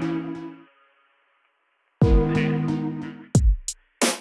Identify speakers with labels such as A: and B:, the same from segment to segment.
A: soon.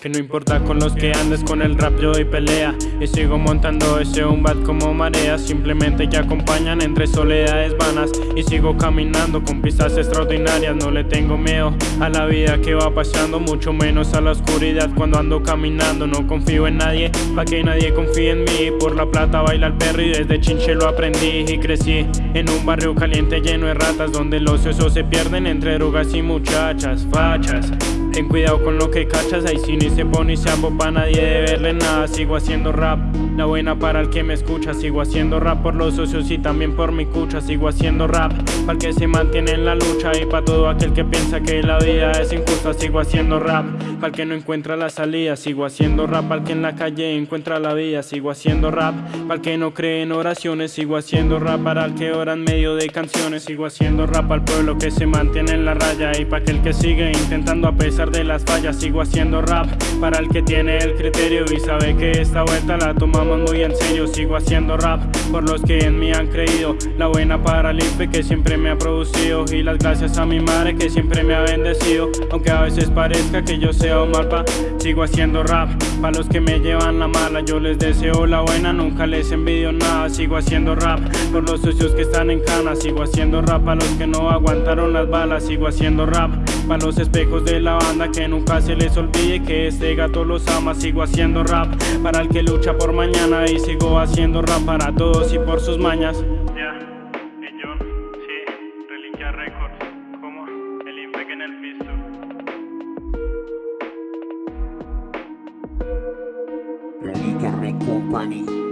A: Que no importa con los que andes con el rap yo doy pelea. Y sigo montando ese un bat como marea Simplemente que acompañan entre soledades vanas. Y sigo caminando con pistas extraordinarias. No le tengo miedo a la vida que va pasando Mucho menos a la oscuridad cuando ando caminando. No confío en nadie, pa' que nadie confíe en mí. Por la plata baila el perro y desde chinche lo aprendí. Y crecí en un barrio caliente lleno de ratas Donde los osos se pierden entre drogas y muchachas, fachas. Ten cuidado con lo que cachas, ahí si ni se pone y se pa' nadie de verle nada. Sigo haciendo rap, la buena para el que me escucha. Sigo haciendo rap por los socios y también por mi cucha. Sigo haciendo rap para el que se mantiene en la lucha Y para todo aquel que piensa que la vida es injusta. Sigo haciendo rap, para el que no encuentra la salida. Sigo haciendo rap para el que en la calle encuentra la vida. Sigo haciendo rap, para el que no cree en oraciones. Sigo haciendo rap para el que ora en medio de canciones. Sigo haciendo rap al pueblo que se mantiene en la raya Y para aquel que sigue intentando a pesar de las fallas. Sigo haciendo rap Para el que tiene el criterio y sabe que esta vuelta la tomamos muy en serio Sigo haciendo rap por los que en mí han creído. La buena para el que siempre me ha producido Y las gracias a mi madre que siempre me ha bendecido. Aunque a veces parezca que yo sea un malpa Sigo haciendo rap para los que me llevan la mala. Yo les deseo la buena, nunca les envidio nada. Sigo haciendo rap por los socios que están en cana. Sigo haciendo rap para los que no aguantaron las balas. Sigo haciendo rap para los espejos de la banda que nunca se les olvide que este gato los ama Sigo haciendo rap. Para el que lucha por mañana Y sigo haciendo rap para todos y por sus mañas.
B: Ya, y yo, sí, Reliquia Records. Como el Infec en el piso.
C: Reliquia Record Company